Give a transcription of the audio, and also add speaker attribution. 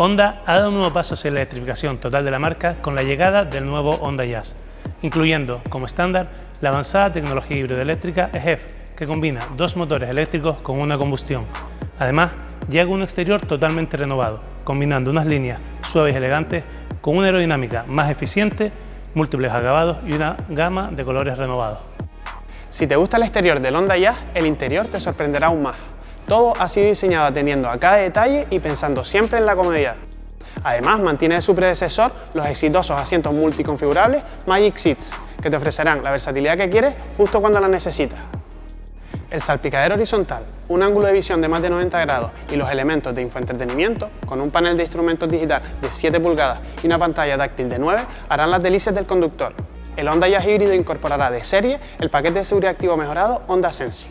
Speaker 1: Honda ha dado un nuevo paso hacia la electrificación total de la marca con la llegada del nuevo Honda Jazz, incluyendo como estándar la avanzada tecnología híbrida eléctrica EHEV, que combina dos motores eléctricos con una combustión. Además, llega un exterior totalmente renovado, combinando unas líneas suaves y elegantes con una aerodinámica más eficiente, múltiples acabados y una gama de colores renovados.
Speaker 2: Si te gusta el exterior del Honda Jazz, el interior te sorprenderá aún más. Todo ha sido diseñado atendiendo a cada detalle y pensando siempre en la comodidad. Además, mantiene de su predecesor los exitosos asientos multiconfigurables Magic Seats, que te ofrecerán la versatilidad que quieres justo cuando la necesitas. El salpicadero horizontal, un ángulo de visión de más de 90 grados y los elementos de infoentretenimiento, con un panel de instrumentos digital de 7 pulgadas y una pantalla táctil de 9, harán las delicias del conductor. El Honda Jazz híbrido incorporará de serie el paquete de seguridad activo mejorado Honda Sensi.